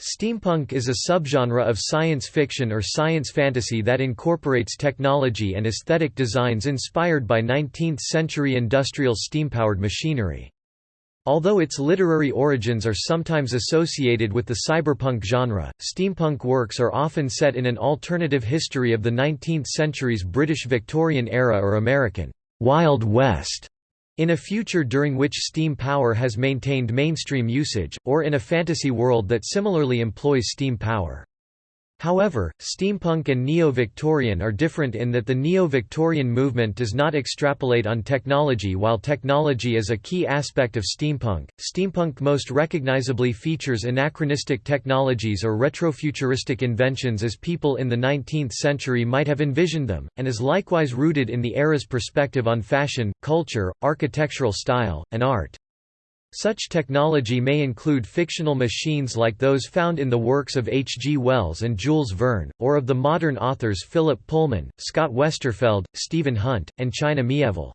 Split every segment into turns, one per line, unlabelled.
Steampunk is a subgenre of science fiction or science fantasy that incorporates technology and aesthetic designs inspired by 19th-century industrial steam-powered machinery. Although its literary origins are sometimes associated with the cyberpunk genre, steampunk works are often set in an alternative history of the 19th century's British Victorian era or American Wild West in a future during which steam power has maintained mainstream usage, or in a fantasy world that similarly employs steam power. However, steampunk and neo-Victorian are different in that the neo-Victorian movement does not extrapolate on technology while technology is a key aspect of steampunk. Steampunk most recognizably features anachronistic technologies or retrofuturistic inventions as people in the 19th century might have envisioned them, and is likewise rooted in the era's perspective on fashion, culture, architectural style, and art. Such technology may include fictional machines like those found in the works of H. G. Wells and Jules Verne, or of the modern authors Philip Pullman, Scott Westerfeld, Stephen Hunt, and China Miéville.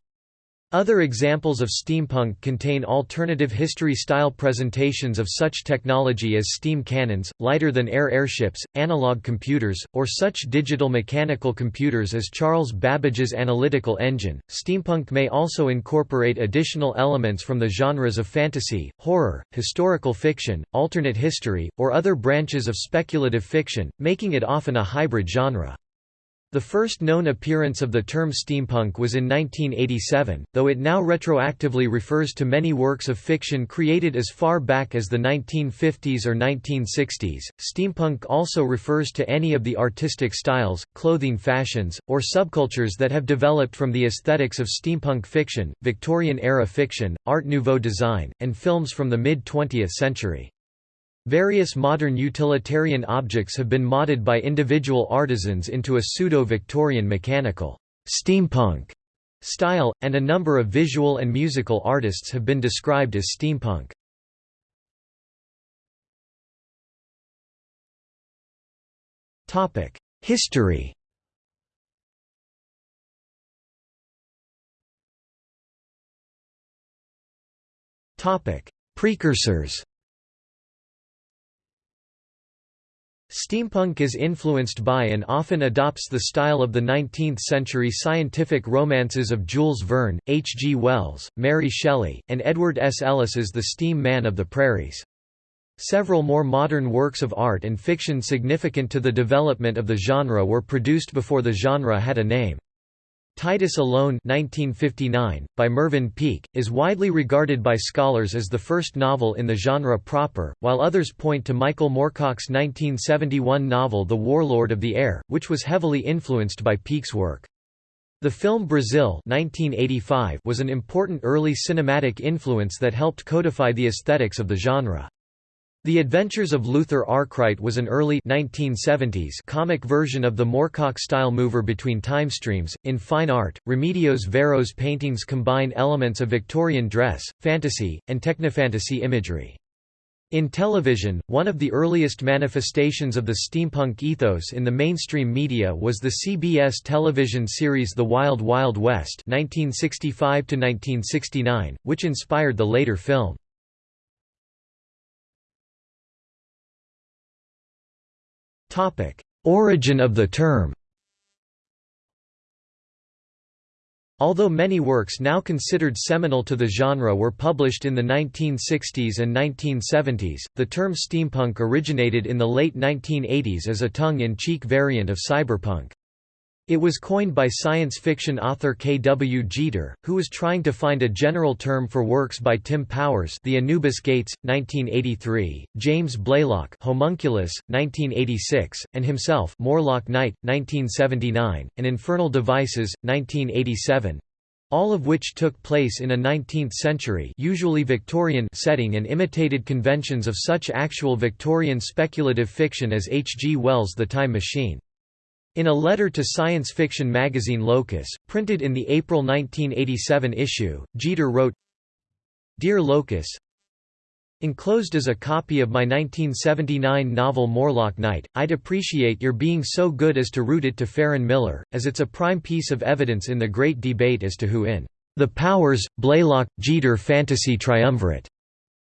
Other examples of steampunk contain alternative history-style presentations of such technology as steam cannons, lighter-than-air airships, analog computers, or such digital mechanical computers as Charles Babbage's analytical engine. Steampunk may also incorporate additional elements from the genres of fantasy, horror, historical fiction, alternate history, or other branches of speculative fiction, making it often a hybrid genre. The first known appearance of the term steampunk was in 1987, though it now retroactively refers to many works of fiction created as far back as the 1950s or 1960s. Steampunk also refers to any of the artistic styles, clothing fashions, or subcultures that have developed from the aesthetics of steampunk fiction, Victorian era fiction, Art Nouveau design, and films from the mid 20th century. Various modern utilitarian objects have been modded by individual artisans into a pseudo-Victorian mechanical steampunk style, and a number of visual and musical artists have been described as steampunk. History Precursors Steampunk is influenced by and often adopts the style of the 19th-century scientific romances of Jules Verne, H. G. Wells, Mary Shelley, and Edward S. Ellis as the steam man of the prairies. Several more modern works of art and fiction significant to the development of the genre were produced before the genre had a name. Titus Alone 1959, by Mervyn Peake, is widely regarded by scholars as the first novel in the genre proper, while others point to Michael Moorcock's 1971 novel The Warlord of the Air, which was heavily influenced by Peake's work. The film Brazil 1985 was an important early cinematic influence that helped codify the aesthetics of the genre. The Adventures of Luther Arkwright was an early 1970s comic version of the Moorcock-style mover between timestreams. In fine art, Remedios Varo's paintings combine elements of Victorian dress, fantasy, and technofantasy imagery. In television, one of the earliest manifestations of the steampunk ethos in the mainstream media was the CBS television series The Wild Wild West 1965 which inspired the later film. Origin of the term Although many works now considered seminal to the genre were published in the 1960s and 1970s, the term steampunk originated in the late 1980s as a tongue-in-cheek variant of cyberpunk. It was coined by science fiction author K. W. Jeter, who was trying to find a general term for works by Tim Powers The Anubis Gates, 1983, James Blaylock Homunculus, 1986, and himself Morlock Night, 1979, and Infernal Devices, 1987 all of which took place in a 19th-century usually Victorian setting and imitated conventions of such actual Victorian speculative fiction as H. G. Wells' The Time Machine. In a letter to science fiction magazine Locus, printed in the April 1987 issue, Jeter wrote, Dear Locus, Enclosed is a copy of my 1979 novel Morlock Night. I'd appreciate your being so good as to route it to Faren Miller, as it's a prime piece of evidence in the great debate as to who in The Powers, Blaylock, Jeter Fantasy Triumvirate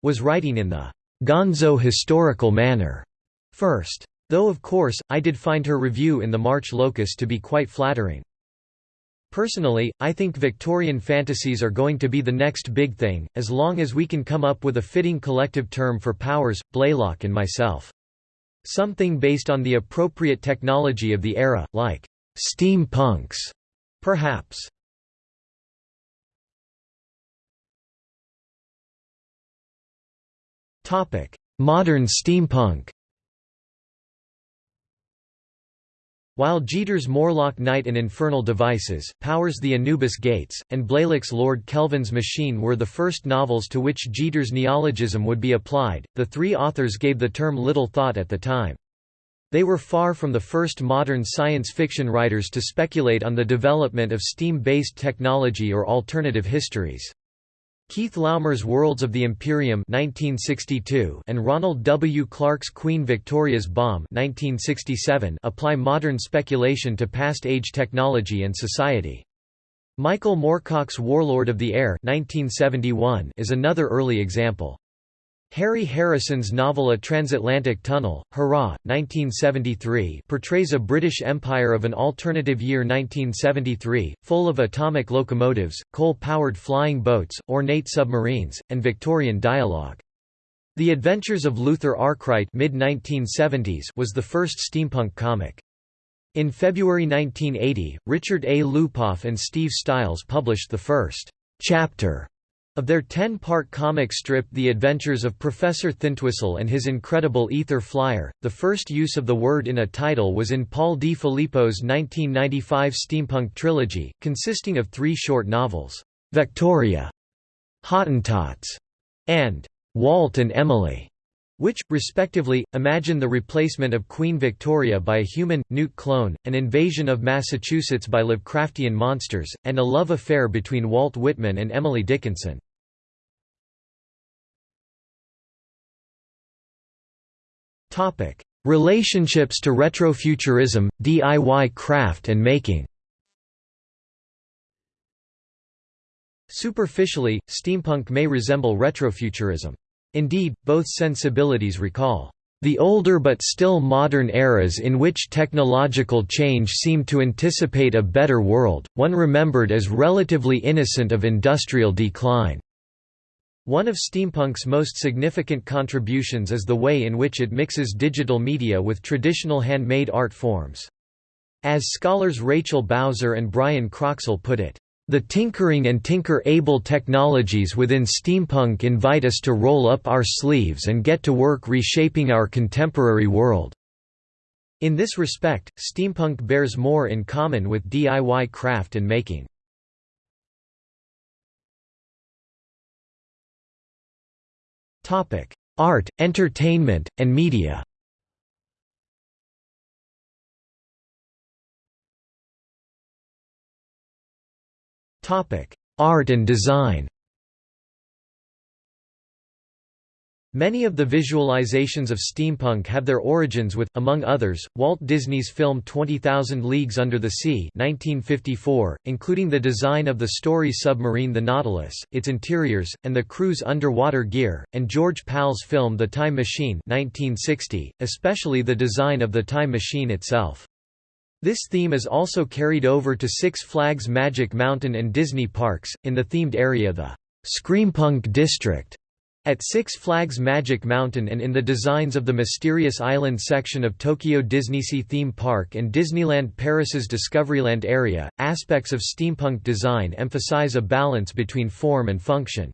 was writing in the gonzo historical manner. first. Though of course, I did find her review in the March Locus to be quite flattering. Personally, I think Victorian fantasies are going to be the next big thing, as long as we can come up with a fitting collective term for Powers, Blaylock and myself. Something based on the appropriate technology of the era, like steampunks, perhaps. Modern steampunk While Jeter's Morlock Night and Infernal Devices, Powers the Anubis Gates, and Blaylock's Lord Kelvin's Machine were the first novels to which Jeter's neologism would be applied, the three authors gave the term little thought at the time. They were far from the first modern science fiction writers to speculate on the development of steam-based technology or alternative histories. Keith Laumer's Worlds of the Imperium 1962 and Ronald W. Clark's Queen Victoria's Bomb 1967 apply modern speculation to past-age technology and society. Michael Moorcock's Warlord of the Air 1971 is another early example. Harry Harrison's novel A Transatlantic Tunnel, Hurrah! 1973 portrays a British Empire of an alternative year 1973, full of atomic locomotives, coal-powered flying boats, ornate submarines, and Victorian dialogue. The Adventures of Luther Arkwright was the first steampunk comic. In February 1980, Richard A. Lupoff and Steve Stiles published the first chapter of their ten-part comic strip The Adventures of Professor Thintwhistle and His Incredible Ether Flyer, the first use of the word in a title was in Paul Di Filippo's 1995 steampunk trilogy, consisting of three short novels, Victoria, Hottentots, and Walt and Emily, which, respectively, imagine the replacement of Queen Victoria by a human, newt clone, an invasion of Massachusetts by Lovecraftian monsters, and a love affair between Walt Whitman and Emily Dickinson. Relationships to retrofuturism, DIY craft and making Superficially, steampunk may resemble retrofuturism. Indeed, both sensibilities recall the older but still modern eras in which technological change seemed to anticipate a better world, one remembered as relatively innocent of industrial decline. One of steampunk's most significant contributions is the way in which it mixes digital media with traditional handmade art forms. As scholars Rachel Bowser and Brian Croxall put it, the tinkering and tinker-able technologies within steampunk invite us to roll up our sleeves and get to work reshaping our contemporary world. In this respect, steampunk bears more in common with DIY craft and making. Art, entertainment, and media Art and design Many of the visualizations of steampunk have their origins with, among others, Walt Disney's film 20,000 Leagues Under the Sea 1954, including the design of the story submarine The Nautilus, its interiors, and the crew's underwater gear, and George Pal's film The Time Machine 1960, especially the design of the time machine itself. This theme is also carried over to Six Flags Magic Mountain and Disney parks, in the themed area the Screampunk District at Six Flags Magic Mountain and in the designs of the Mysterious Island section of Tokyo DisneySea theme park and Disneyland Paris's Discoveryland area, aspects of steampunk design emphasize a balance between form and function.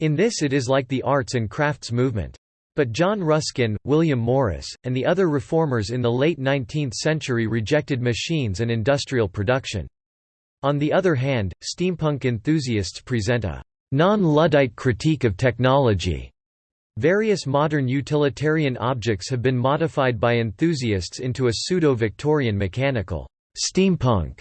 In this it is like the arts and crafts movement. But John Ruskin, William Morris, and the other reformers in the late 19th century rejected machines and industrial production. On the other hand, steampunk enthusiasts present a non-Luddite critique of technology. Various modern utilitarian objects have been modified by enthusiasts into a pseudo-Victorian mechanical steampunk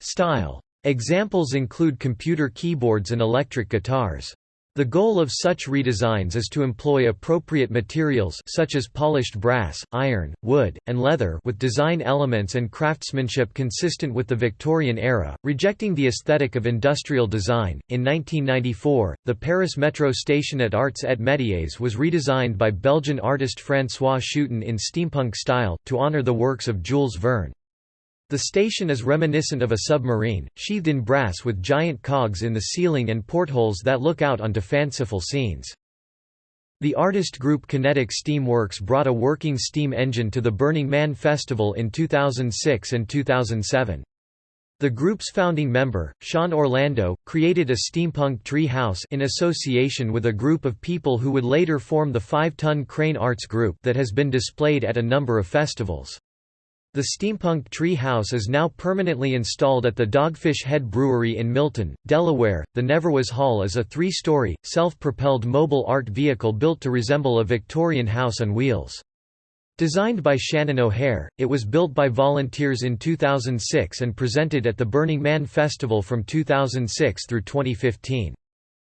style. Examples include computer keyboards and electric guitars. The goal of such redesigns is to employ appropriate materials such as polished brass, iron, wood, and leather with design elements and craftsmanship consistent with the Victorian era, rejecting the aesthetic of industrial design. In 1994, the Paris metro station at Arts et Métiers was redesigned by Belgian artist François Schuiten in steampunk style, to honor the works of Jules Verne. The station is reminiscent of a submarine, sheathed in brass with giant cogs in the ceiling and portholes that look out onto fanciful scenes. The artist group Kinetic Steam Works brought a working steam engine to the Burning Man Festival in 2006 and 2007. The group's founding member, Sean Orlando, created a steampunk tree house in association with a group of people who would later form the Five-Ton Crane Arts Group that has been displayed at a number of festivals. The steampunk tree house is now permanently installed at the Dogfish Head Brewery in Milton, Delaware. The Neverwas Hall is a three story, self propelled mobile art vehicle built to resemble a Victorian house on wheels. Designed by Shannon O'Hare, it was built by volunteers in 2006 and presented at the Burning Man Festival from 2006 through 2015.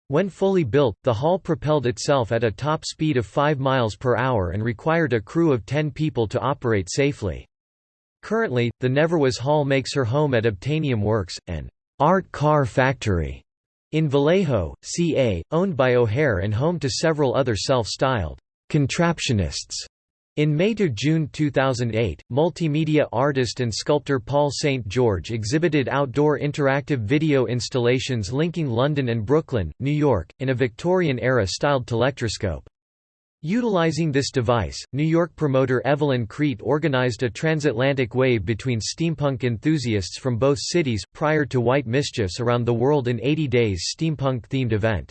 When fully built, the hall propelled itself at a top speed of 5 miles per hour and required a crew of 10 people to operate safely. Currently, the Neverwas Hall makes her home at Obtainium Works, an art car factory in Vallejo, CA, owned by O'Hare and home to several other self-styled contraptionists. In May to June 2008, multimedia artist and sculptor Paul St. George exhibited outdoor interactive video installations linking London and Brooklyn, New York, in a Victorian-era styled telectroscope. Utilizing this device, New York promoter Evelyn Kriete organized a transatlantic wave between steampunk enthusiasts from both cities, prior to White Mischiefs around the world in 80 days steampunk-themed event.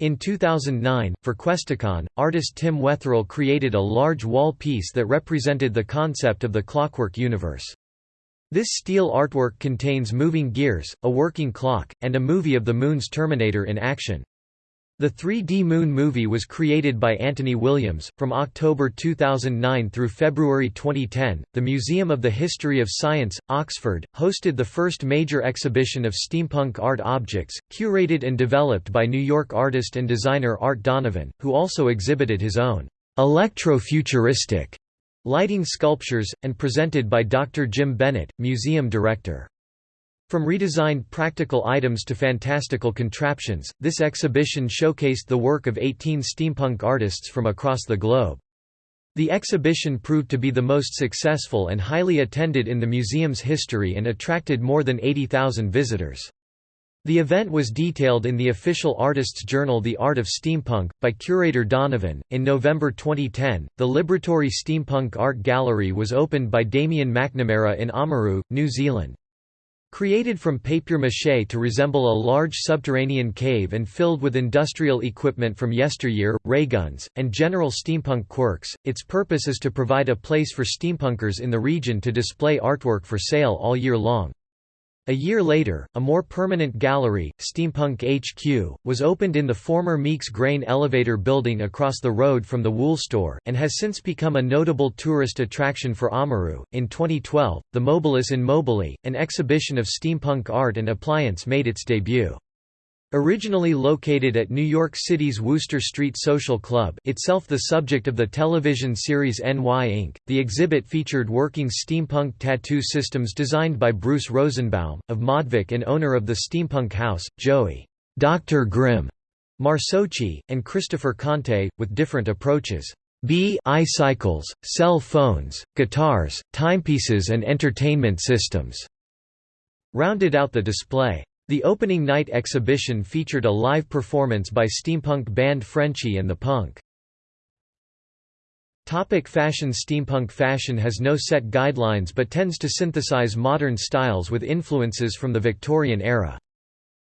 In 2009, for Questacon, artist Tim Wetherill created a large wall piece that represented the concept of the Clockwork Universe. This steel artwork contains moving gears, a working clock, and a movie of the Moon's Terminator in action. The 3D Moon movie was created by Anthony Williams. From October 2009 through February 2010, the Museum of the History of Science, Oxford, hosted the first major exhibition of steampunk art objects, curated and developed by New York artist and designer Art Donovan, who also exhibited his own electro-futuristic lighting sculptures, and presented by Dr. Jim Bennett, museum director. From redesigned practical items to fantastical contraptions, this exhibition showcased the work of 18 steampunk artists from across the globe. The exhibition proved to be the most successful and highly attended in the museum's history and attracted more than 80,000 visitors. The event was detailed in the official artists' journal The Art of Steampunk, by curator Donovan. In November 2010, the Libratory Steampunk Art Gallery was opened by Damien McNamara in Oamaru, New Zealand. Created from papier-mâché to resemble a large subterranean cave and filled with industrial equipment from yesteryear, ray guns, and general steampunk quirks, its purpose is to provide a place for steampunkers in the region to display artwork for sale all year long. A year later, a more permanent gallery, Steampunk HQ, was opened in the former Meeks Grain elevator building across the road from the Wool store, and has since become a notable tourist attraction for Oamaru. In 2012, the Mobilis in Mobili, an exhibition of steampunk art and appliance, made its debut. Originally located at New York City's Wooster Street Social Club itself the subject of the television series NY Ink., the exhibit featured working steampunk tattoo systems designed by Bruce Rosenbaum, of Modvic and owner of the steampunk house, Joey Dr. Grymm Marsocci, and Christopher Conte, with different approaches. B cycles, cell phones, guitars, timepieces and entertainment systems rounded out the display. The opening night exhibition featured a live performance by steampunk band Frenchy and the Punk. Topic fashion Steampunk fashion has no set guidelines but tends to synthesize modern styles with influences from the Victorian era.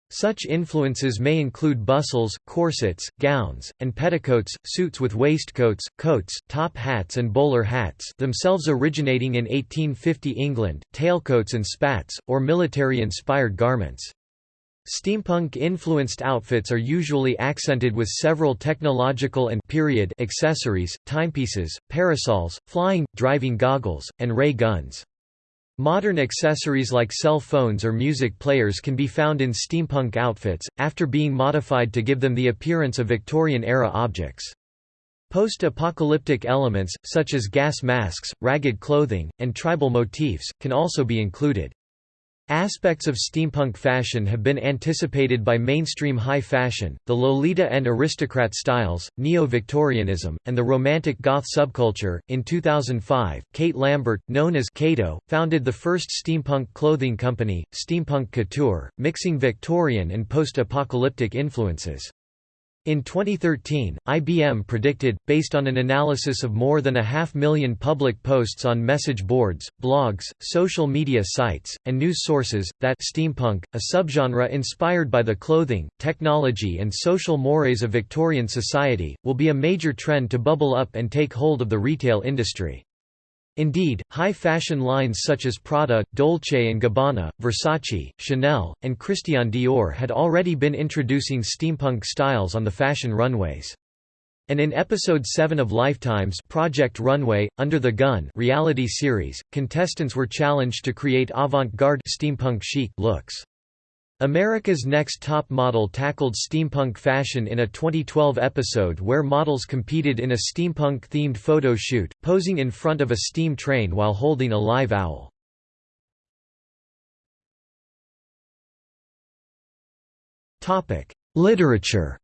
Such influences may include bustles, corsets, gowns, and petticoats, suits with waistcoats, coats, top hats and bowler hats themselves originating in 1850 England, tailcoats and spats, or military-inspired garments. Steampunk-influenced outfits are usually accented with several technological and period accessories, timepieces, parasols, flying, driving goggles, and ray guns. Modern accessories like cell phones or music players can be found in steampunk outfits, after being modified to give them the appearance of Victorian-era objects. Post-apocalyptic elements, such as gas masks, ragged clothing, and tribal motifs, can also be included. Aspects of steampunk fashion have been anticipated by mainstream high fashion, the Lolita and aristocrat styles, neo-Victorianism, and the romantic goth subculture. In 2005, Kate Lambert, known as Kato, founded the first steampunk clothing company, Steampunk Couture, mixing Victorian and post-apocalyptic influences. In 2013, IBM predicted, based on an analysis of more than a half million public posts on message boards, blogs, social media sites, and news sources, that steampunk, a subgenre inspired by the clothing, technology and social mores of Victorian society, will be a major trend to bubble up and take hold of the retail industry. Indeed, high fashion lines such as Prada, Dolce & Gabbana, Versace, Chanel, and Christian Dior had already been introducing steampunk styles on the fashion runways. And in episode 7 of Lifetime's Project Runway, Under the Gun reality series, contestants were challenged to create avant-garde steampunk chic looks. America's Next Top Model tackled steampunk fashion in a 2012 episode where models competed in a steampunk-themed photo shoot, posing in front of a steam train while holding a live owl. Literature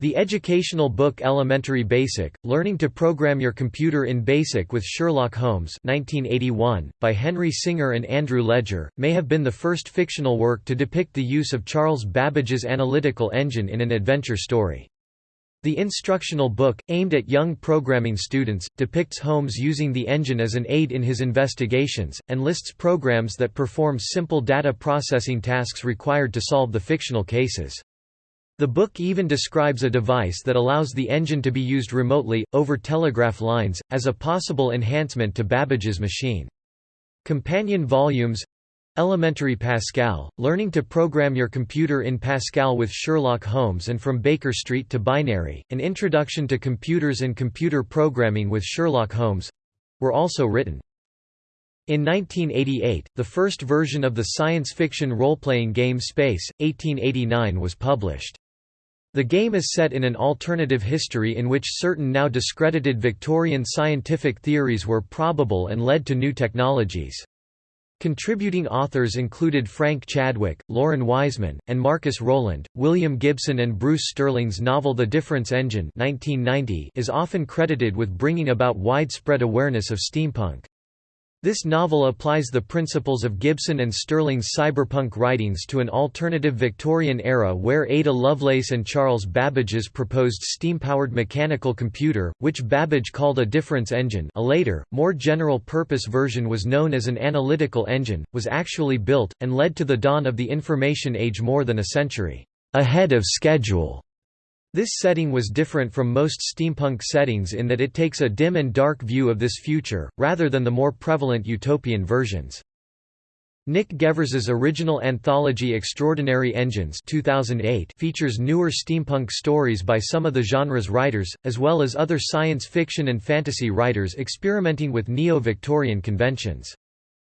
The educational book Elementary Basic, Learning to Program Your Computer in BASIC with Sherlock Holmes 1981, by Henry Singer and Andrew Ledgar, may have been the first fictional work to depict the use of Charles Babbage's analytical engine in an adventure story. The instructional book, aimed at young programming students, depicts Holmes using the engine as an aid in his investigations, and lists programs that perform simple data processing tasks required to solve the fictional cases. The book even describes a device that allows the engine to be used remotely, over telegraph lines, as a possible enhancement to Babbage's machine. Companion volumes Elementary Pascal, Learning to Program Your Computer in Pascal with Sherlock Holmes and From Baker Street to Binary, An Introduction to Computers and Computer Programming with Sherlock Holmes were also written. In 1988, the first version of the science fiction role-playing game Space, 1889 was published. The game is set in an alternative history in which certain now discredited Victorian scientific theories were probable and led to new technologies. Contributing authors included Frank Chadwick, Loren Wiseman, and Marcus Rowland. William Gibson and Bruce Sterling's novel The Difference Engine 1990 is often credited with bringing about widespread awareness of steampunk. This novel applies the principles of Gibson and Sterling's cyberpunk writings to an alternative Victorian era where Ada Lovelace and Charles Babbage's proposed steam-powered mechanical computer, which Babbage called a difference engine a later, more general-purpose version was known as an analytical engine, was actually built, and led to the dawn of the information age more than a century ahead of schedule. This setting was different from most steampunk settings in that it takes a dim and dark view of this future, rather than the more prevalent utopian versions. Nick Gevers's original anthology Extraordinary Engines 2008 features newer steampunk stories by some of the genre's writers, as well as other science fiction and fantasy writers experimenting with neo-Victorian conventions.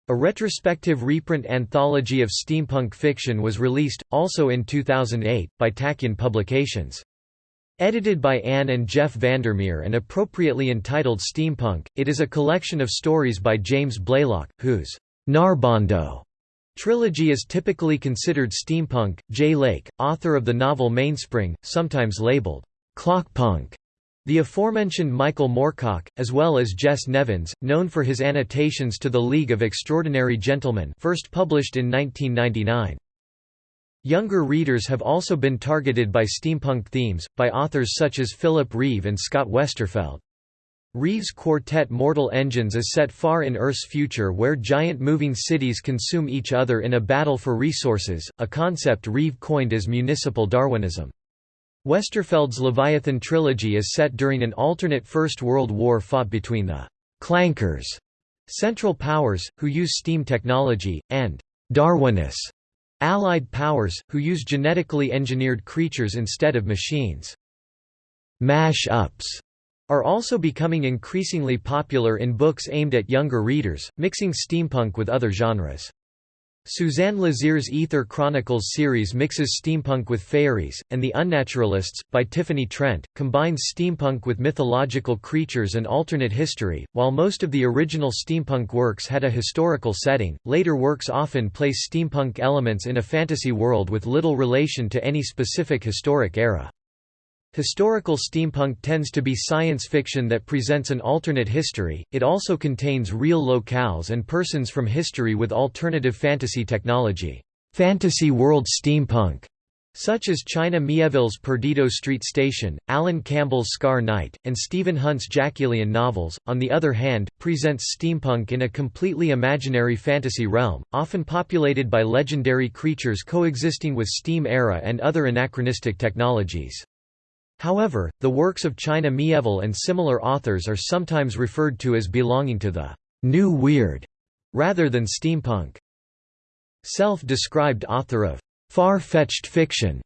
A retrospective reprint anthology of steampunk fiction was released, also in 2008, by Tachyon Publications. Edited by Anne and Jeff Vandermeer and appropriately entitled Steampunk, it is a collection of stories by James Blaylock, whose Narbondo trilogy is typically considered steampunk. Jay Lake, author of the novel Mainspring, sometimes labeled clockpunk. The aforementioned Michael Moorcock, as well as Jess Nevins, known for his annotations to The League of Extraordinary Gentlemen first published in 1999. Younger readers have also been targeted by steampunk themes, by authors such as Philip Reeve and Scott Westerfeld. Reeve's quartet Mortal Engines is set far in Earth's future where giant moving cities consume each other in a battle for resources, a concept Reeve coined as municipal Darwinism. Westerfeld's Leviathan trilogy is set during an alternate First World War fought between the «clankers» Central Powers, who use steam technology, and «Darwinists» Allied powers, who use genetically engineered creatures instead of machines. Mash-ups are also becoming increasingly popular in books aimed at younger readers, mixing steampunk with other genres. Suzanne Lazear's Aether Chronicles series mixes steampunk with fairies, and The Unnaturalists, by Tiffany Trent, combines steampunk with mythological creatures and alternate history. While most of the original steampunk works had a historical setting, later works often place steampunk elements in a fantasy world with little relation to any specific historic era. Historical steampunk tends to be science fiction that presents an alternate history, it also contains real locales and persons from history with alternative fantasy technology. Fantasy world steampunk such as China Miéville's Perdido Street Station, Alan Campbell's Scar Night, and Stephen Hunt's Jackelian novels, on the other hand, presents steampunk in a completely imaginary fantasy realm, often populated by legendary creatures coexisting with steam era and other anachronistic technologies. However, the works of China Miéville and similar authors are sometimes referred to as belonging to the «new weird» rather than steampunk. Self-described author of «far-fetched fiction»,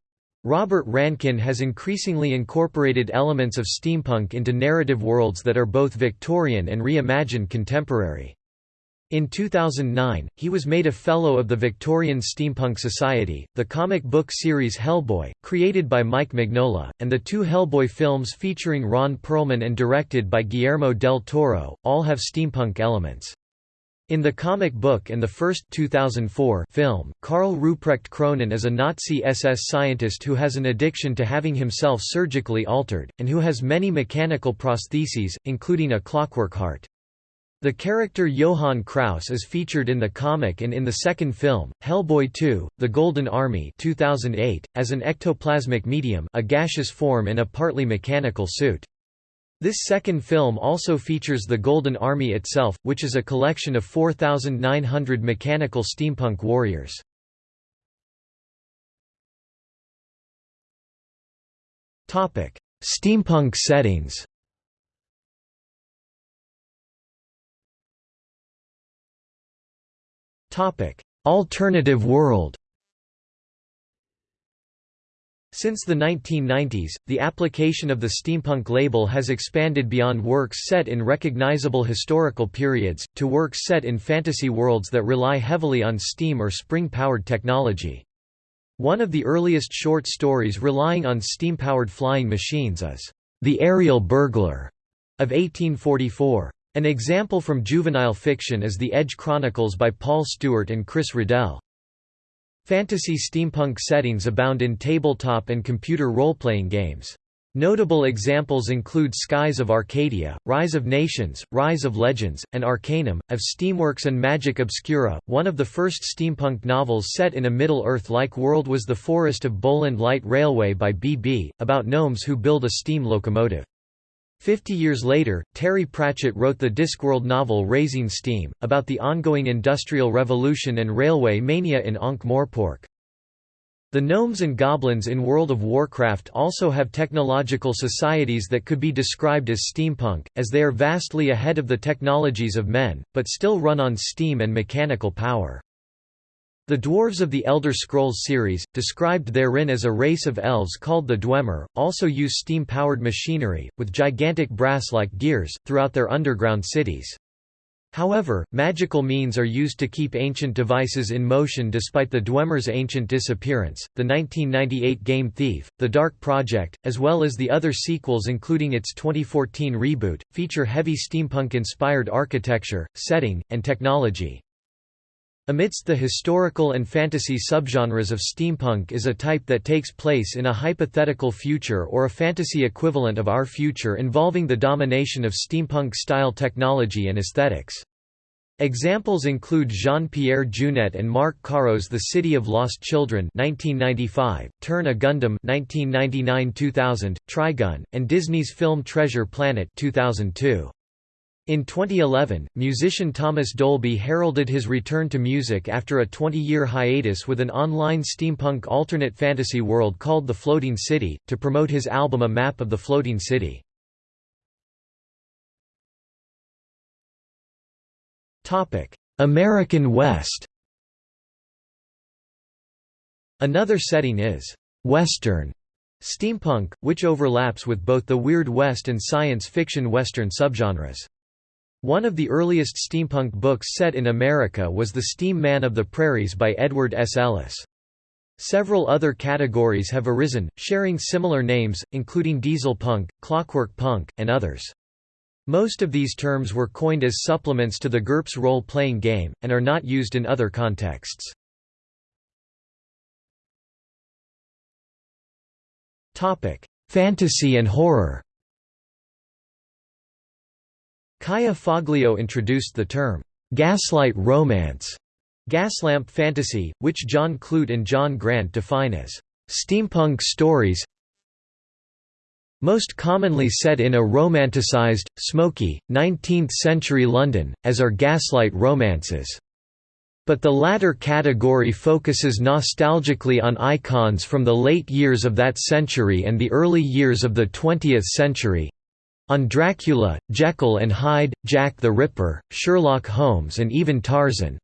Robert Rankin has increasingly incorporated elements of steampunk into narrative worlds that are both Victorian and reimagined contemporary. In 2009, he was made a Fellow of the Victorian Steampunk Society. The comic book series Hellboy, created by Mike Mignola, and the two Hellboy films featuring Ron Perlman and directed by Guillermo del Toro, all have steampunk elements. In the comic book and the first 2004 film, Karl Ruprecht Kroenen is a Nazi SS scientist who has an addiction to having himself surgically altered, and who has many mechanical prostheses, including a clockwork heart. The character Johann Kraus is featured in the comic and in the second film, Hellboy 2, The Golden Army 2008, as an ectoplasmic medium a gaseous form in a partly mechanical suit. This second film also features the Golden Army itself, which is a collection of 4,900 mechanical steampunk warriors. Steampunk settings Alternative world. Since the 1990s, the application of the steampunk label has expanded beyond works set in recognizable historical periods, to works set in fantasy worlds that rely heavily on steam or spring-powered technology. One of the earliest short stories relying on steam-powered flying machines is, "'The Aerial Burglar' of 1844. An example from juvenile fiction is The Edge Chronicles by Paul Stewart and Chris Riddell. Fantasy steampunk settings abound in tabletop and computer role-playing games. Notable examples include Skies of Arcadia, Rise of Nations, Rise of Legends, and Arcanum, of Steamworks and Magic Obscura. One of the first steampunk novels set in a Middle-earth-like world was The Forest of Boland Light Railway by B.B., about gnomes who build a steam locomotive. Fifty years later, Terry Pratchett wrote the Discworld novel Raising Steam, about the ongoing Industrial Revolution and railway mania in Ankh-Morpork. The gnomes and goblins in World of Warcraft also have technological societies that could be described as steampunk, as they are vastly ahead of the technologies of men, but still run on steam and mechanical power. The dwarves of the Elder Scrolls series, described therein as a race of elves called the Dwemer, also use steam-powered machinery, with gigantic brass-like gears, throughout their underground cities. However, magical means are used to keep ancient devices in motion despite the Dwemer's ancient disappearance. The 1998 game Thief, The Dark Project, as well as the other sequels including its 2014 reboot, feature heavy steampunk-inspired architecture, setting, and technology. Amidst the historical and fantasy subgenres of steampunk is a type that takes place in a hypothetical future or a fantasy equivalent of our future involving the domination of steampunk-style technology and aesthetics. Examples include Jean-Pierre Jeunet and Marc Caro's The City of Lost Children 1995, Turn a Gundam 1999-2000, Trigun, and Disney's film Treasure Planet 2002. In 2011, musician Thomas Dolby heralded his return to music after a 20-year hiatus with an online steampunk alternate fantasy world called The Floating City, to promote his album A Map of the Floating City. American West Another setting is «Western», Steampunk, which overlaps with both the Weird West and science fiction Western subgenres. One of the earliest steampunk books set in America was The Steam Man of the Prairies by Edward S. Ellis. Several other categories have arisen, sharing similar names, including dieselpunk, clockwork punk, and others. Most of these terms were coined as supplements to the GURPS role-playing game, and are not used in other contexts. Fantasy and horror Kaja Foglio introduced the term, "'gaslight romance' gaslamp fantasy, which John Clute and John Grant define as, "'steampunk stories most commonly set in a romanticized, smoky, 19th-century London, as are gaslight romances. But the latter category focuses nostalgically on icons from the late years of that century and the early years of the 20th century, on Dracula, Jekyll and Hyde, Jack the Ripper, Sherlock Holmes and even Tarzan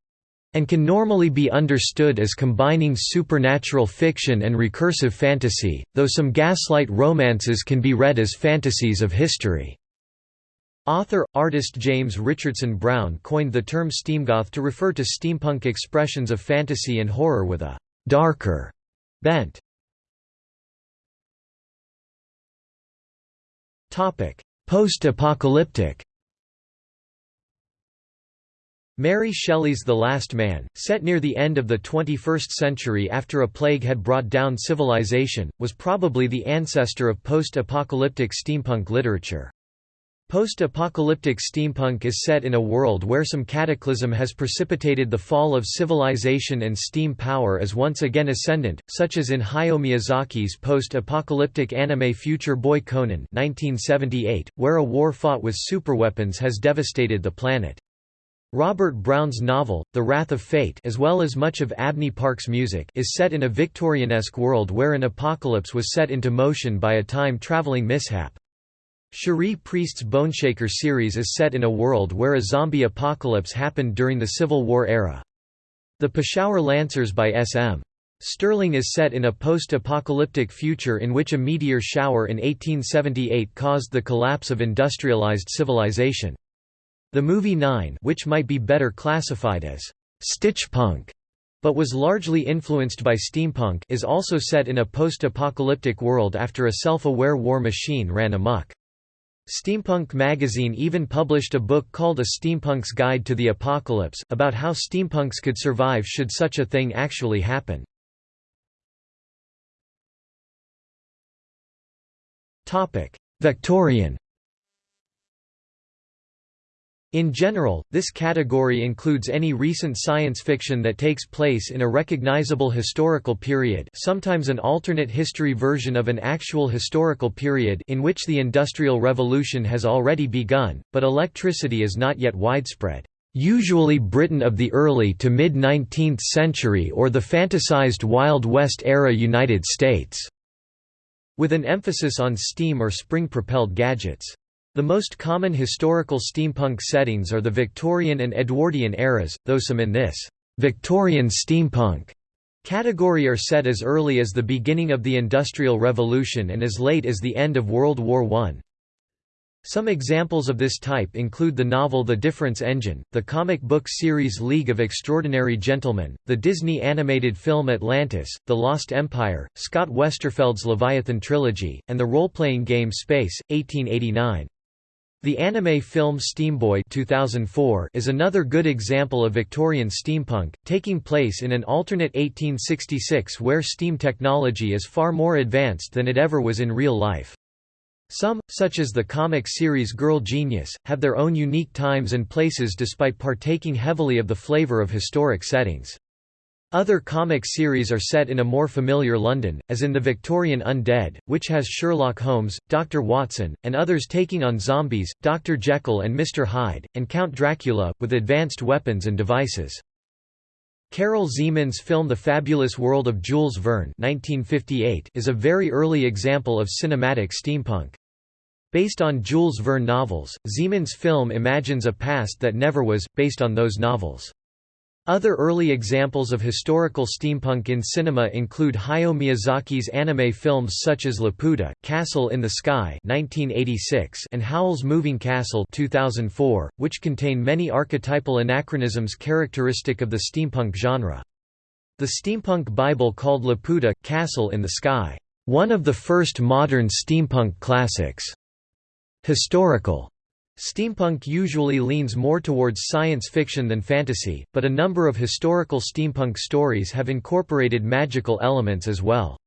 and can normally be understood as combining supernatural fiction and recursive fantasy, though some gaslight romances can be read as fantasies of history. Author-artist James Richardson Brown coined the term steamgoth to refer to steampunk expressions of fantasy and horror with a «darker» bent. Post-apocalyptic Mary Shelley's The Last Man, set near the end of the 21st century after a plague had brought down civilization, was probably the ancestor of post-apocalyptic steampunk literature. Post-apocalyptic steampunk is set in a world where some cataclysm has precipitated the fall of civilization and steam power is once again ascendant, such as in Hayao Miyazaki's post-apocalyptic anime Future Boy Conan 1978, where a war fought with superweapons has devastated the planet. Robert Brown's novel, The Wrath of Fate as well as much of Abney Park's music is set in a Victorianesque world where an apocalypse was set into motion by a time-traveling mishap. Cherie Priest's Boneshaker series is set in a world where a zombie apocalypse happened during the Civil War era. The Peshawar Lancers by S.M. Stirling is set in a post-apocalyptic future in which a meteor shower in 1878 caused the collapse of industrialized civilization. The movie Nine which might be better classified as «stitchpunk» but was largely influenced by steampunk is also set in a post-apocalyptic world after a self-aware war machine ran amok. Steampunk magazine even published a book called A Steampunk's Guide to the Apocalypse, about how steampunks could survive should such a thing actually happen. Victorian in general, this category includes any recent science fiction that takes place in a recognizable historical period sometimes an alternate history version of an actual historical period in which the Industrial Revolution has already begun, but electricity is not yet widespread usually Britain of the early to mid-19th century or the fantasized Wild West era United States", with an emphasis on steam or spring-propelled gadgets. The most common historical steampunk settings are the Victorian and Edwardian eras, though some in this Victorian steampunk category are set as early as the beginning of the Industrial Revolution and as late as the end of World War I. Some examples of this type include the novel The Difference Engine, the comic book series League of Extraordinary Gentlemen, the Disney animated film Atlantis, The Lost Empire, Scott Westerfeld's Leviathan trilogy, and the role-playing game Space, 1889. The anime film Steamboy 2004 is another good example of Victorian steampunk, taking place in an alternate 1866 where steam technology is far more advanced than it ever was in real life. Some, such as the comic series Girl Genius, have their own unique times and places despite partaking heavily of the flavour of historic settings. Other comic series are set in a more familiar London, as in the Victorian Undead, which has Sherlock Holmes, Dr. Watson, and others taking on zombies, Dr. Jekyll and Mr. Hyde, and Count Dracula, with advanced weapons and devices. Karel Zeman's film The Fabulous World of Jules Verne 1958 is a very early example of cinematic steampunk. Based on Jules Verne novels, Zeman's film imagines a past that never was, based on those novels. Other early examples of historical steampunk in cinema include Hayao Miyazaki's anime films such as Laputa, Castle in the Sky (1986) and Howl's Moving Castle (2004), which contain many archetypal anachronisms characteristic of the steampunk genre. The steampunk Bible called Laputa, Castle in the Sky, one of the first modern steampunk classics. Historical Steampunk usually leans more towards science fiction than fantasy, but a number of historical steampunk stories have incorporated magical elements as well.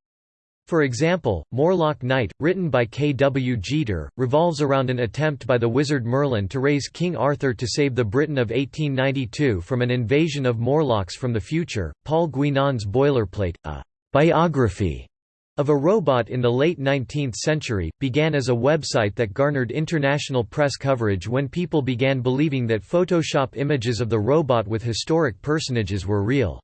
For example, Morlock Night, written by K. W. Jeter, revolves around an attempt by the wizard Merlin to raise King Arthur to save the Britain of 1892 from an invasion of Morlocks from the future. Paul Guinan's Boilerplate, a biography of a Robot in the late 19th century, began as a website that garnered international press coverage when people began believing that Photoshop images of the robot with historic personages were real.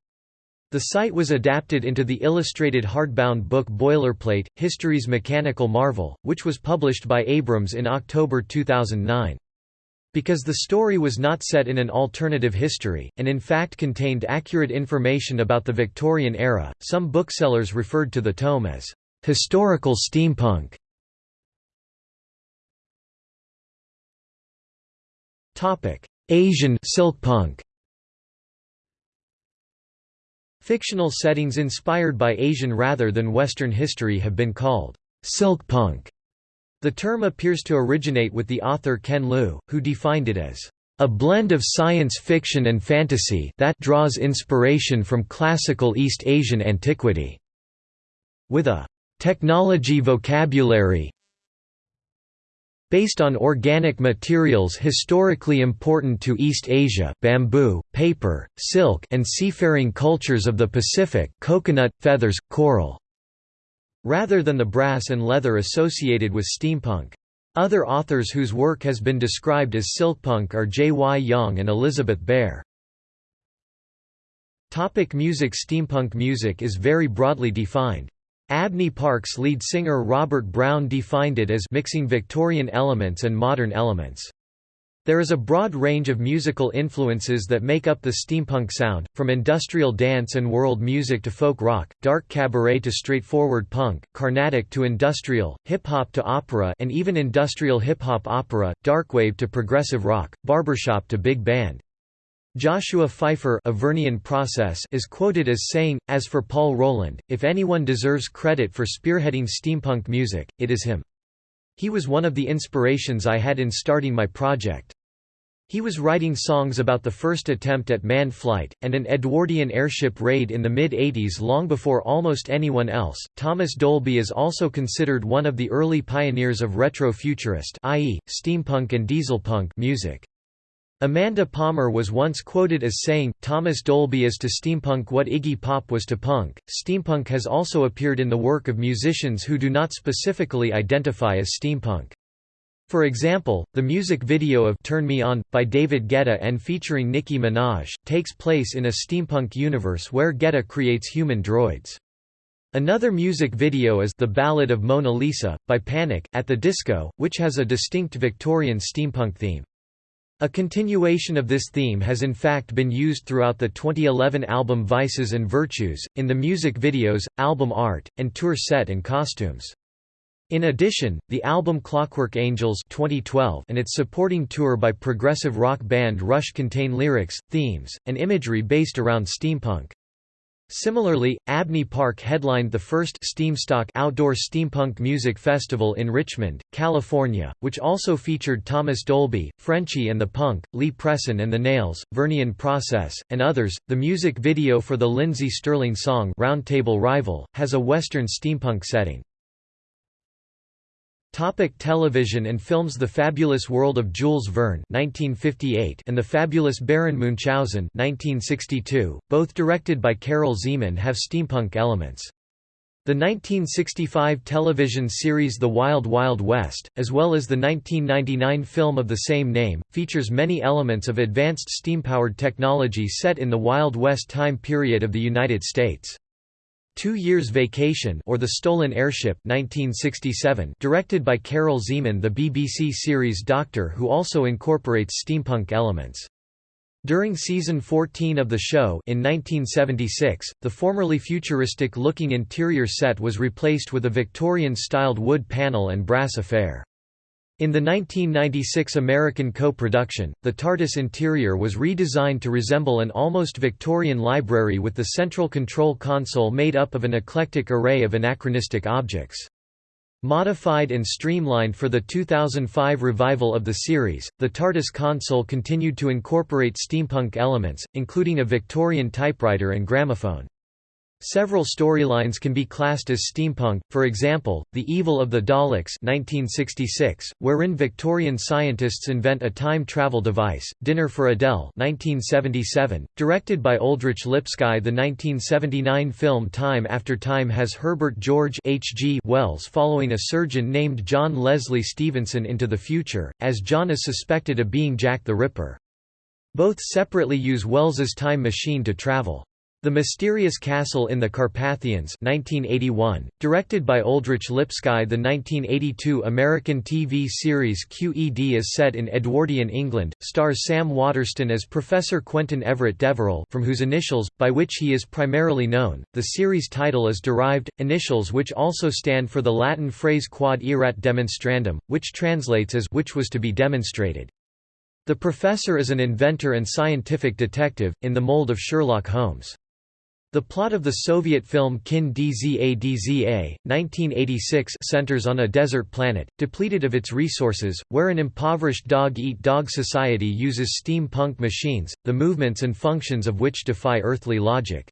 The site was adapted into the illustrated hardbound book Boilerplate, History's Mechanical Marvel, which was published by Abrams in October 2009. Because the story was not set in an alternative history, and in fact contained accurate information about the Victorian era, some booksellers referred to the tome as historical steampunk. Asian silkpunk. Fictional settings inspired by Asian rather than Western history have been called silkpunk. The term appears to originate with the author Ken Liu, who defined it as a blend of science fiction and fantasy that draws inspiration from classical East Asian antiquity, with a technology vocabulary based on organic materials historically important to East Asia bamboo, paper, silk and seafaring cultures of the Pacific coconut, feathers, coral rather than the brass and leather associated with steampunk. Other authors whose work has been described as silkpunk are J. Y. Yang and Elizabeth Bear. Topic music Steampunk music is very broadly defined. Abney Park's lead singer Robert Brown defined it as mixing Victorian elements and modern elements. There is a broad range of musical influences that make up the steampunk sound, from industrial dance and world music to folk rock, dark cabaret to straightforward punk, Carnatic to industrial, hip-hop to opera and even industrial hip-hop opera, darkwave to progressive rock, barbershop to big band. Joshua Pfeiffer of Vernian Process is quoted as saying, as for Paul Roland, if anyone deserves credit for spearheading steampunk music, it is him. He was one of the inspirations I had in starting my project. He was writing songs about the first attempt at manned flight, and an Edwardian airship raid in the mid 80s long before almost anyone else. Thomas Dolby is also considered one of the early pioneers of retro-futurist i.e., steampunk and dieselpunk music. Amanda Palmer was once quoted as saying, Thomas Dolby is to steampunk what Iggy Pop was to punk. Steampunk has also appeared in the work of musicians who do not specifically identify as steampunk. For example, the music video of Turn Me On, by David Guetta and featuring Nicki Minaj, takes place in a steampunk universe where Guetta creates human droids. Another music video is The Ballad of Mona Lisa, by Panic, at the Disco, which has a distinct Victorian steampunk theme. A continuation of this theme has in fact been used throughout the 2011 album Vices and Virtues, in the music videos, album art, and tour set and costumes. In addition, the album Clockwork Angels 2012 and its supporting tour by progressive rock band Rush contain lyrics, themes, and imagery based around steampunk. Similarly, Abney Park headlined the first Steamstock outdoor steampunk music festival in Richmond, California, which also featured Thomas Dolby, Frenchy and the Punk, Lee Presson and the Nails, Vernian Process, and others. The music video for the Lindsey Stirling song Roundtable Rival has a western steampunk setting. Topic television and films The Fabulous World of Jules Verne 1958 and The Fabulous Baron Munchausen 1962, both directed by Karel Zeman have steampunk elements. The 1965 television series The Wild Wild West, as well as the 1999 film of the same name, features many elements of advanced steam-powered technology set in the Wild West time period of the United States. Two Years Vacation or The Stolen Airship 1967 directed by Karel Zeman the BBC series Doctor Who also incorporates steampunk elements. During season 14 of the show in 1976, the formerly futuristic-looking interior set was replaced with a Victorian-styled wood panel and brass affair. In the 1996 American co-production, the TARDIS interior was redesigned to resemble an almost Victorian library with the central control console made up of an eclectic array of anachronistic objects. Modified and streamlined for the 2005 revival of the series, the TARDIS console continued to incorporate steampunk elements, including a Victorian typewriter and gramophone. Several storylines can be classed as steampunk, for example, The Evil of the Daleks 1966, wherein Victorian scientists invent a time travel device, Dinner for Adele 1977, directed by Oldřich Lipský The 1979 film Time After Time has Herbert George H. G. Wells following a surgeon named John Leslie Stevenson into the future, as John is suspected of being Jack the Ripper. Both separately use Wells's time machine to travel. The Mysterious Castle in the Carpathians 1981, directed by Oldřich Lipský The 1982 American TV series QED is set in Edwardian England, stars Sam Waterston as Professor Quentin Everett Deverell from whose initials, by which he is primarily known, the series title is derived, initials which also stand for the Latin phrase quod erat demonstrandum, which translates as which was to be demonstrated. The professor is an inventor and scientific detective, in the mold of Sherlock Holmes. The plot of the Soviet film Kin Dza Dza, 1986 centers on a desert planet, depleted of its resources, where an impoverished dog-eat-dog society uses steampunk machines, the movements and functions of which defy earthly logic.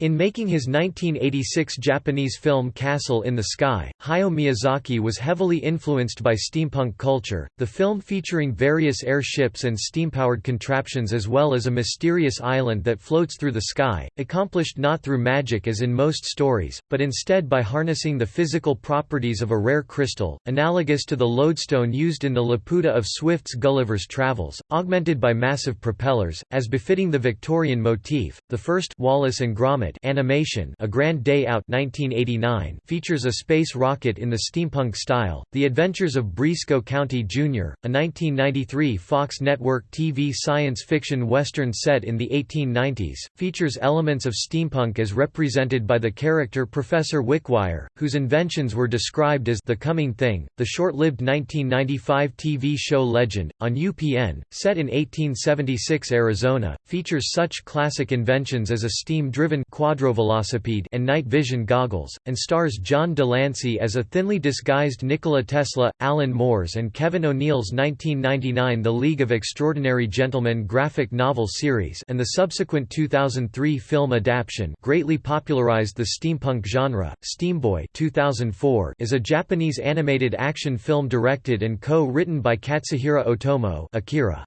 In making his 1986 Japanese film Castle in the Sky, Hayao Miyazaki was heavily influenced by steampunk culture. The film featuring various airships and steam-powered contraptions as well as a mysterious island that floats through the sky, accomplished not through magic as in most stories, but instead by harnessing the physical properties of a rare crystal, analogous to the lodestone used in the Laputa of Swift's Gulliver's Travels, augmented by massive propellers, as befitting the Victorian motif. The first Wallace and Gromit animation A Grand Day Out 1989 features a space rocket in the steampunk style, The Adventures of Brisco County Jr., a 1993 Fox network TV science fiction western set in the 1890s, features elements of steampunk as represented by the character Professor Wickwire, whose inventions were described as The Coming Thing. The short-lived 1995 TV show Legend, on UPN, set in 1876 Arizona, features such classic inventions as a steam-driven quadrovelocipede and night vision goggles, and stars John de Lancie as a thinly disguised Nikola Tesla, Alan Moore's and Kevin O'Neill's 1999 The League of Extraordinary Gentlemen graphic novel series and the subsequent 2003 film adaptation greatly popularized the steampunk genre. Steamboy 2004 is a Japanese animated action film directed and co-written by Katsuhiro Otomo Akira.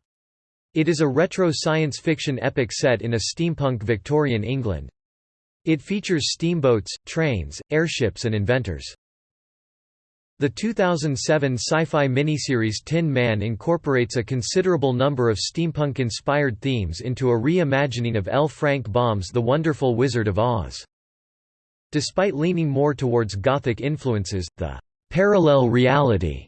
It is a retro science fiction epic set in a steampunk Victorian England. It features steamboats, trains, airships and inventors. The 2007 sci-fi miniseries Tin Man incorporates a considerable number of steampunk-inspired themes into a re-imagining of L. Frank Baum's The Wonderful Wizard of Oz. Despite leaning more towards Gothic influences, the parallel reality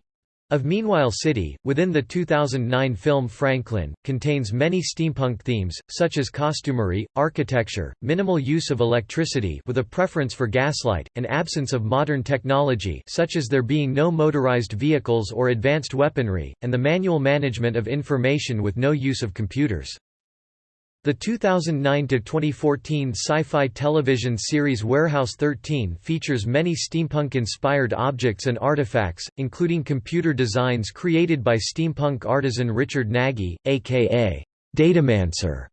of Meanwhile City, within the 2009 film Franklyn, contains many steampunk themes, such as costumery, architecture, minimal use of electricity with a preference for gaslight, and absence of modern technology such as there being no motorized vehicles or advanced weaponry, and the manual management of information with no use of computers. The 2009–2014 sci-fi television series Warehouse 13 features many steampunk-inspired objects and artifacts, including computer designs created by steampunk artisan Richard Nagy, a.k.a. Datamancer.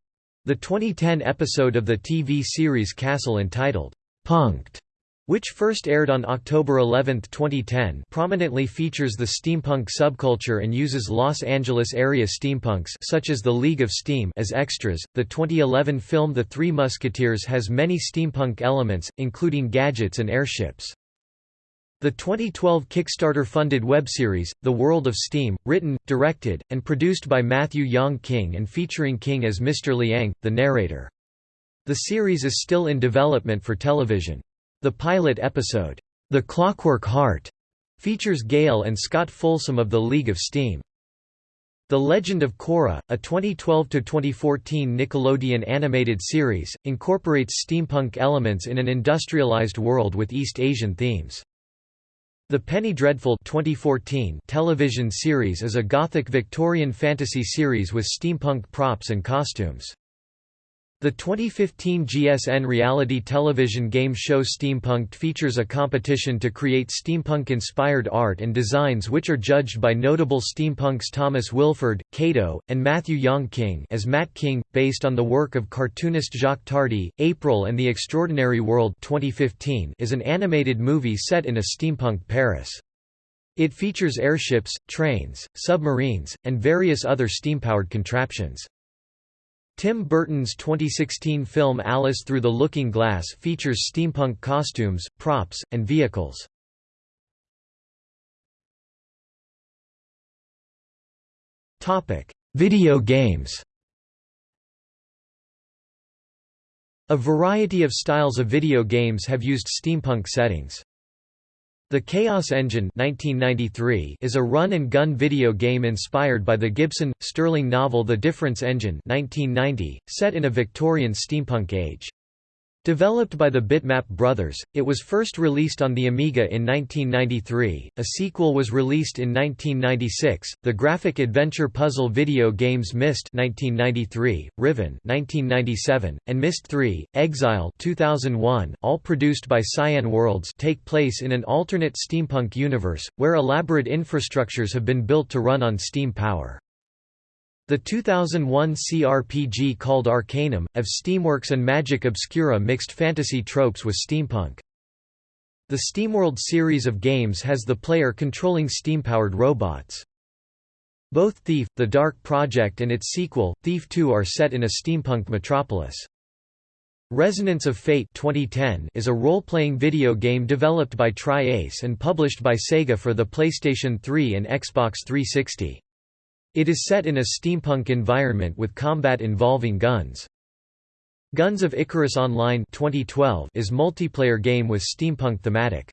The 2010 episode of the TV series Castle entitled, Punked which first aired on October 11, 2010 prominently features the steampunk subculture and uses Los Angeles area steampunks such as the League of Steam as extras. The 2011 film The Three Musketeers has many steampunk elements, including gadgets and airships. The 2012 Kickstarter-funded web series The World of Steam, written, directed, and produced by Matthew Young King and featuring King as Mr. Liang, the narrator. The series is still in development for television. The pilot episode, The Clockwork Heart, features Gail and Scott Folsom of the League of Steam. The Legend of Korra, a 2012–2014 Nickelodeon animated series, incorporates steampunk elements in an industrialized world with East Asian themes. The Penny Dreadful 2014 television series is a gothic Victorian fantasy series with steampunk props and costumes. The 2015 GSN reality television game show Steampunked features a competition to create steampunk-inspired art and designs which are judged by notable steampunks Thomas Willeford, Kato, and Matthew Young King as Matt King, based on the work of cartoonist Jacques Tardi. April and the Extraordinary World 2015 is an animated movie set in a steampunk Paris. It features airships, trains, submarines, and various other steam-powered contraptions. Tim Burton's 2016 film Alice Through the Looking Glass features steampunk costumes, props, and vehicles. Video games A variety of styles of video games have used steampunk settings. The Chaos Engine 1993 is a run-and-gun video game inspired by the Gibson, Sterling novel The Difference Engine 1990, set in a Victorian steampunk age. Developed by the Bitmap Brothers, it was first released on the Amiga in 1993. A sequel was released in 1996. The graphic adventure puzzle video games Myst (1993), Riven (1997), and Myst 3: Exile (2001), all produced by Cyan Worlds, take place in an alternate steampunk universe where elaborate infrastructures have been built to run on steam power. The 2001 CRPG called Arcanum, of Steamworks and Magic Obscura mixed fantasy tropes with steampunk. The SteamWorld series of games has the player controlling steam-powered robots. Both Thief, The Dark Project and its sequel, Thief 2 are set in a steampunk metropolis. Resonance of Fate 2010 is a role-playing video game developed by Tri-Ace and published by Sega for the PlayStation 3 and Xbox 360. It is set in a steampunk environment with combat involving guns. Guns of Icarus Online 2012 is multiplayer game with steampunk thematic.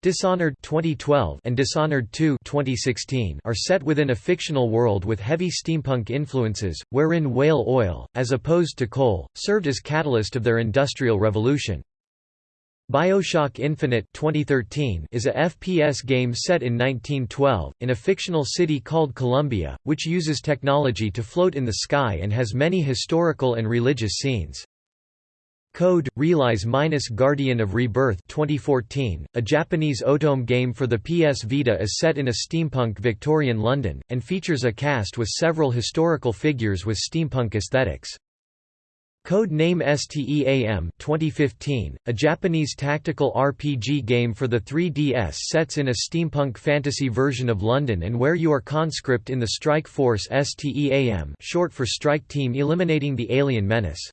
Dishonored 2012 and Dishonored 2 2016 are set within a fictional world with heavy steampunk influences, wherein whale oil, as opposed to coal, served as catalyst of their industrial revolution. BioShock Infinite 2013 is a FPS game set in 1912, in a fictional city called Columbia, which uses technology to float in the sky and has many historical and religious scenes. Code Realize Minus Guardian of Rebirth 2014, a Japanese otome game for the PS Vita is set in a steampunk Victorian London, and features a cast with several historical figures with steampunk aesthetics. Code Name STEAM 2015, a Japanese tactical RPG game for the 3DS sets in a steampunk fantasy version of London and where you are conscript in the Strike Force STEAM short for Strike Team eliminating the alien menace.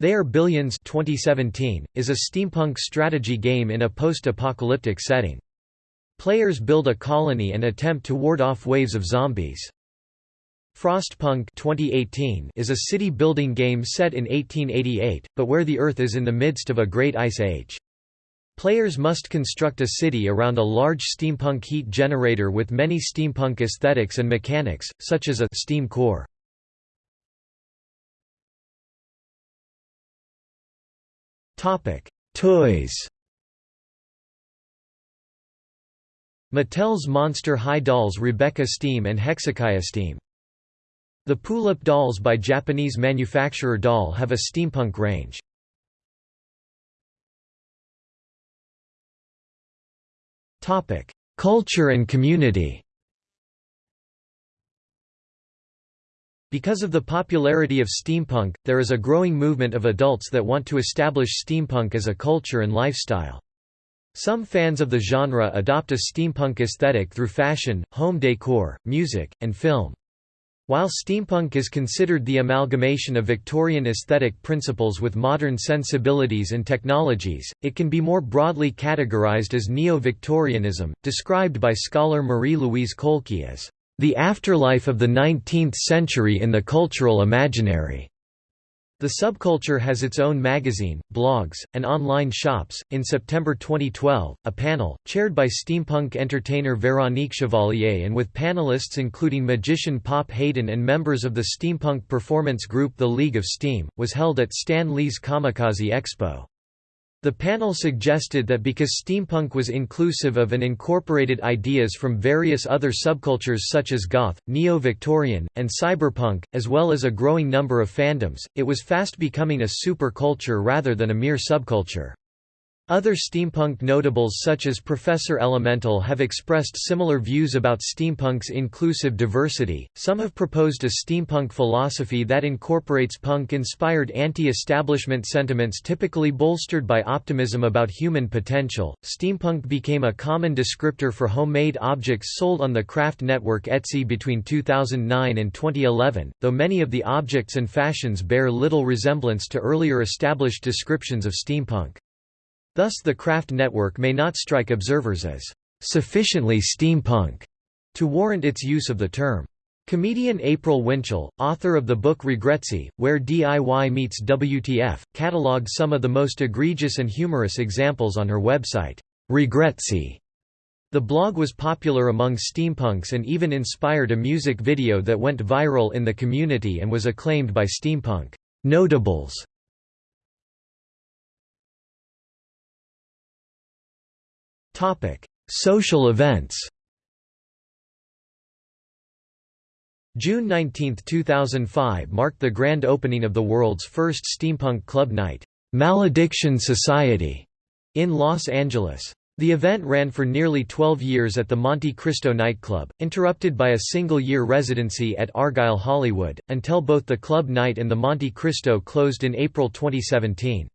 They Are Billions 2017, is a steampunk strategy game in a post-apocalyptic setting. Players build a colony and attempt to ward off waves of zombies. Frostpunk 2018 is a city-building game set in 1888, but where the Earth is in the midst of a great ice age. Players must construct a city around a large steampunk heat generator with many steampunk aesthetics and mechanics, such as a steam core. Toys Mattel's Monster High dolls Robecca Steam and Hexiciah Steam the Pullip dolls by Japanese manufacturer Doll have a steampunk range. Culture and community Because of the popularity of steampunk, there is a growing movement of adults that want to establish steampunk as a culture and lifestyle. Some fans of the genre adopt a steampunk aesthetic through fashion, home decor, music, and film. While steampunk is considered the amalgamation of Victorian aesthetic principles with modern sensibilities and technologies, it can be more broadly categorized as neo-Victorianism, described by scholar Marie-Louise Kohlke as the afterlife of the 19th century in the cultural imaginary. The subculture has its own magazine, blogs, and online shops. In September 2012, a panel, chaired by steampunk entertainer Veronique Chevalier and with panelists including magician Pop Hayden and members of the steampunk performance group The League of Steam, was held at Stan Lee's Comikaze Expo. The panel suggested that because steampunk was inclusive of and incorporated ideas from various other subcultures such as goth, neo-Victorian, and cyberpunk, as well as a growing number of fandoms, it was fast becoming a super culture rather than a mere subculture. Other steampunk notables such as Professor Elemental have expressed similar views about steampunk's inclusive diversity. Some have proposed a steampunk philosophy that incorporates punk-inspired anti-establishment sentiments typically bolstered by optimism about human potential. Steampunk became a common descriptor for homemade objects sold on the craft network Etsy between 2009 and 2011, though many of the objects and fashions bear little resemblance to earlier established descriptions of steampunk. Thus the craft network may not strike observers as sufficiently steampunk to warrant its use of the term. Comedian April Winchell, author of the book Regretsy, Where DIY Meets WTF, catalogued some of the most egregious and humorous examples on her website, Regretsy. The blog was popular among steampunks and even inspired a music video that went viral in the community and was acclaimed by steampunk notables. Topic: Social events. June 19, 2005 marked the grand opening of the world's first steampunk club night, Malediction Society, in Los Angeles. The event ran for nearly 12 years at the Monte Cristo nightclub, interrupted by a single-year residency at Argyle Hollywood, until both the club night and the Monte Cristo closed in April 2017.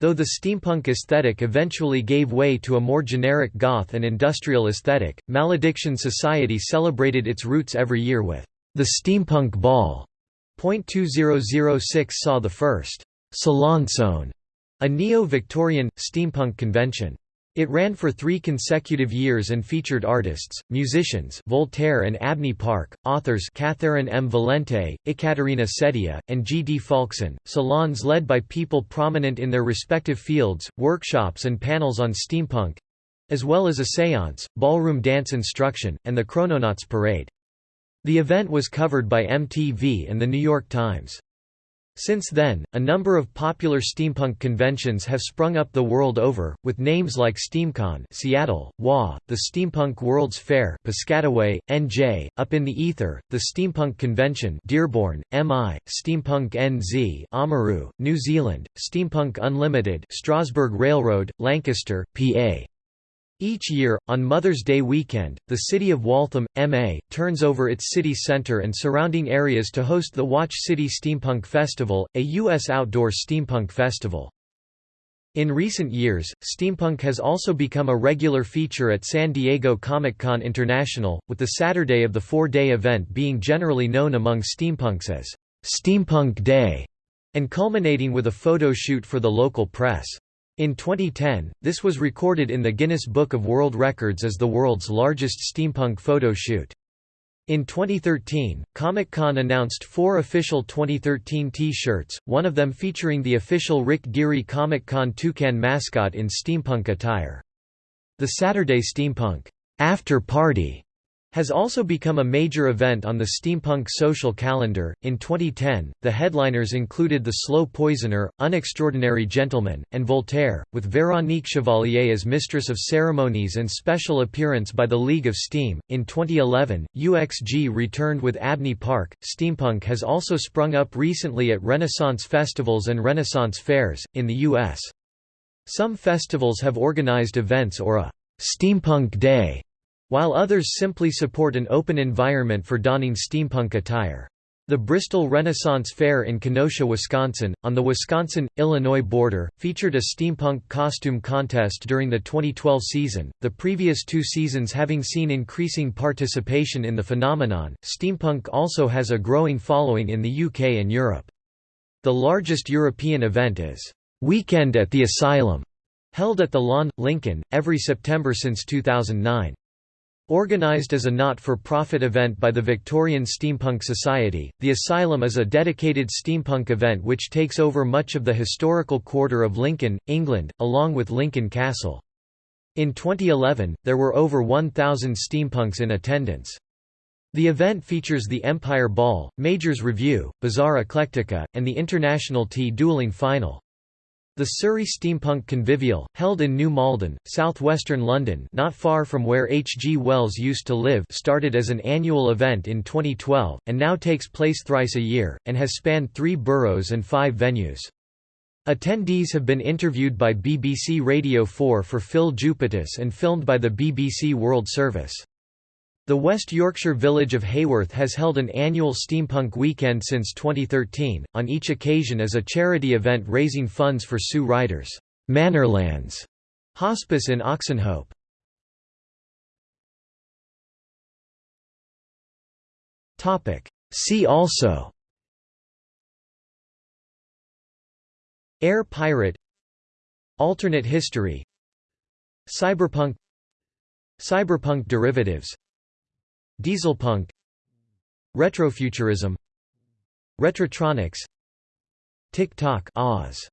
Though the steampunk aesthetic eventually gave way to a more generic goth and industrial aesthetic, Malediction Society celebrated its roots every year with the Steampunk Ball. 2006 saw the first SalonCon, a neo-Victorian, steampunk convention. It ran for three consecutive years and featured artists, musicians Voltaire and Abney Park, authors Catherynne M. Valente, Ekaterina Sedia, and G. D. Falksen, salons led by people prominent in their respective fields, workshops and panels on steampunk—as well as a séance, ballroom dance instruction, and the Chrononauts Parade. The event was covered by MTV and The New York Times. Since then, a number of popular steampunk conventions have sprung up the world over, with names like SteamCon Seattle, WA, the Steampunk World's Fair Piscataway, NJ, Up in the Ether, the Steampunk Convention Dearborn, MI, Steampunk NZ Oamaru, New Zealand, Steampunk Unlimited Strasburg Railroad, Lancaster, PA. Each year, on Mother's Day weekend, the city of Waltham, MA, turns over its city centre and surrounding areas to host the Watch City Steampunk Festival, a U.S. outdoor steampunk festival. In recent years, steampunk has also become a regular feature at San Diego Comic-Con International, with the Saturday of the four-day event being generally known among steampunks as Steampunk Day, and culminating with a photo shoot for the local press. In 2010, this was recorded in the Guinness Book of World Records as the world's largest steampunk photo shoot. In 2013, Comic-Con announced four official 2013 T-shirts, one of them featuring the official Rick Geary Comic-Con toucan mascot in steampunk attire. The Saturday Steampunk After Party has also become a major event on the steampunk social calendar. In 2010, the headliners included The Slow Poisoner, Unextraordinary Gentleman, and Voltaire, with Veronique Chevalier as Mistress of Ceremonies and special appearance by the League of Steam. In 2011, UXG returned with Abney Park. Steampunk has also sprung up recently at Renaissance festivals and Renaissance fairs, in the U.S. Some festivals have organized events or a Steampunk Day while others simply support an open environment for donning steampunk attire. The Bristol Renaissance Fair in Kenosha, Wisconsin, on the Wisconsin-Illinois border, featured a steampunk costume contest during the 2012 season, the previous two seasons having seen increasing participation in the phenomenon. Steampunk also has a growing following in the UK and Europe. The largest European event is Weekend at the Asylum, held at the Lawn, Lincoln, every September since 2009. Organized as a not-for-profit event by the Victorian Steampunk Society, the Asylum is a dedicated steampunk event which takes over much of the historical quarter of Lincoln, England, along with Lincoln Castle. In 2011, there were over 1,000 steampunks in attendance. The event features the Empire Ball, Major's Review, Bazaar Eclectica, and the International Tea Dueling Final. The Surrey Steampunk Convivial, held in New Malden, southwestern London not far from where H. G. Wells used to live started as an annual event in 2012, and now takes place thrice a year, and has spanned three boroughs and five venues. Attendees have been interviewed by BBC Radio 4 for Phil Jupitus and filmed by the BBC World Service. The West Yorkshire village of Haworth has held an annual steampunk weekend since 2013, on each occasion as a charity event raising funds for Sue Ryder's Manorlands hospice in Oxenhope. See also. Air pirate. Alternate history. Cyberpunk. Cyberpunk derivatives Dieselpunk Retrofuturism Retrotronics TikTok Oz